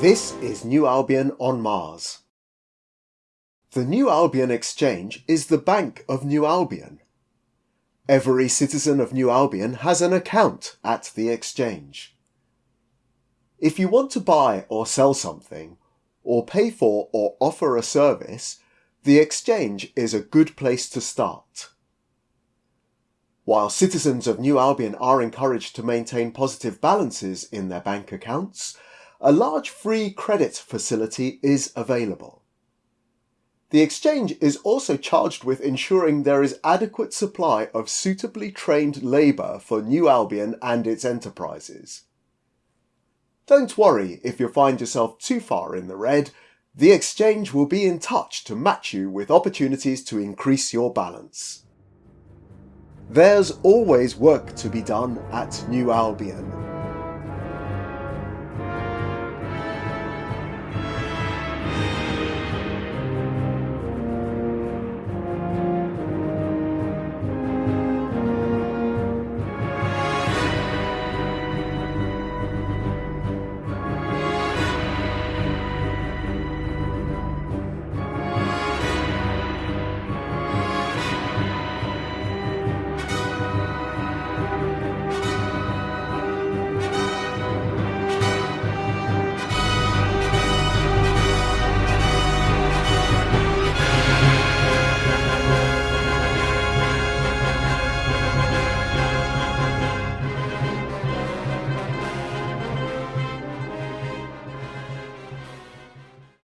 This is New Albion on Mars. The New Albion Exchange is the Bank of New Albion. Every citizen of New Albion has an account at the exchange. If you want to buy or sell something, or pay for or offer a service, the exchange is a good place to start. While citizens of New Albion are encouraged to maintain positive balances in their bank accounts, a large free credit facility is available. The exchange is also charged with ensuring there is adequate supply of suitably trained labour for New Albion and its enterprises. Don't worry if you find yourself too far in the red, the exchange will be in touch to match you with opportunities to increase your balance. There's always work to be done at New Albion.